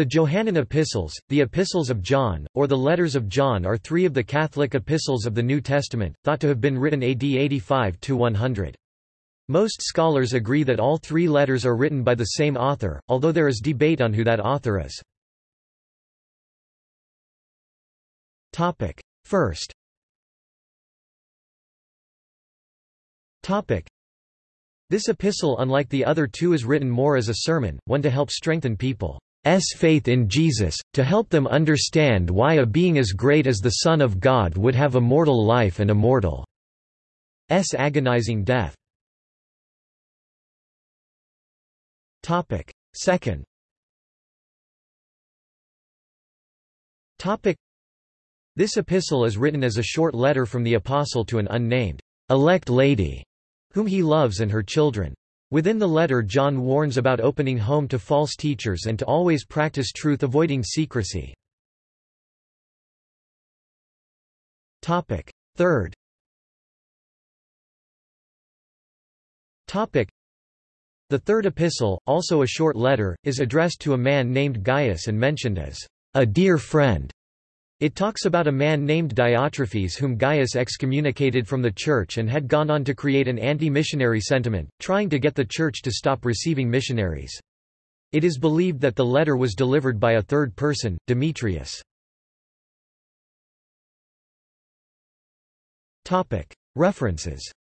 The Johannine epistles, the Epistles of John, or the Letters of John are three of the Catholic epistles of the New Testament, thought to have been written AD 85–100. Most scholars agree that all three letters are written by the same author, although there is debate on who that author is. First This epistle unlike the other two is written more as a sermon, one to help strengthen people. S faith in Jesus, to help them understand why a being as great as the Son of God would have a mortal life and a mortal S agonizing death. Second This epistle is written as a short letter from the Apostle to an unnamed, elect lady, whom he loves and her children. Within the letter John warns about opening home to false teachers and to always practice truth avoiding secrecy. Third The third epistle, also a short letter, is addressed to a man named Gaius and mentioned as a dear friend. It talks about a man named Diotrephes whom Gaius excommunicated from the church and had gone on to create an anti-missionary sentiment, trying to get the church to stop receiving missionaries. It is believed that the letter was delivered by a third person, Demetrius. References